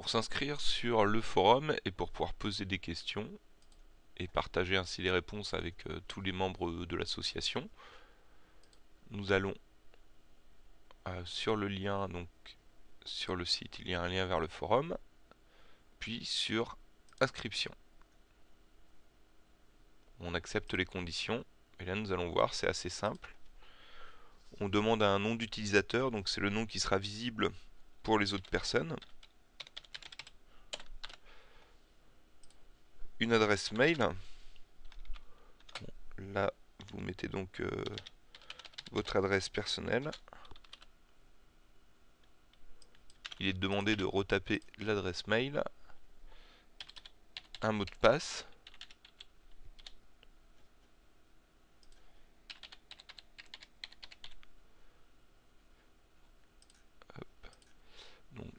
Pour s'inscrire sur le forum et pour pouvoir poser des questions et partager ainsi les réponses avec euh, tous les membres de l'association, nous allons euh, sur le lien, donc sur le site, il y a un lien vers le forum, puis sur inscription. On accepte les conditions, et là nous allons voir, c'est assez simple. On demande un nom d'utilisateur, donc c'est le nom qui sera visible pour les autres personnes. Une adresse mail. là, vous mettez donc euh, votre adresse personnelle. Il est demandé de retaper l'adresse mail, un mot de passe,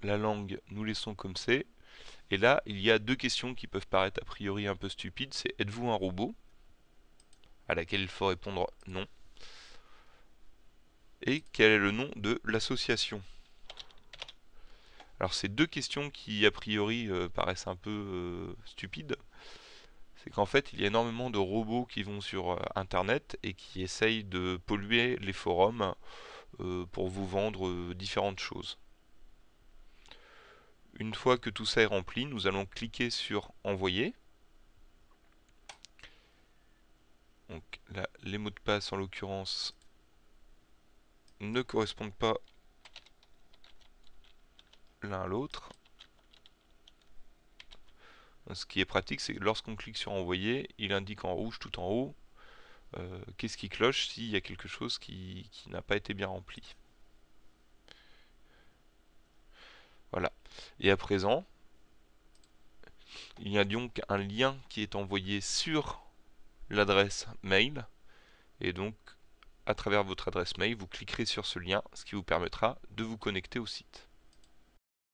la langue, nous laissons comme c'est. Et là, il y a deux questions qui peuvent paraître a priori un peu stupides. C'est êtes-vous un robot? À laquelle il faut répondre non. Et quel est le nom de l'association? Alors, c'est deux questions qui a priori euh, paraissent un peu euh, stupides. C'est qu'en fait, il y a énormément de robots qui vont sur euh, Internet et qui essayent de polluer les forums pour vous vendre différentes choses. Une fois que tout ça est rempli, nous allons cliquer sur envoyer. Donc les mots de passe en l'occurrence ne correspondent pas l'un à l'autre. Ce qui est pratique, c'est que lorsqu'on clique sur envoyer, il indique en rouge tout en haut euh, qu'est-ce qui cloche s'il y a quelque chose qui n'a pas été bien rempli. Et à présent, il y a donc un lien qui est envoyé sur l'adresse mail. Et donc, à travers votre adresse mail, vous cliquerez sur ce lien, ce qui vous permettra de vous connecter au site.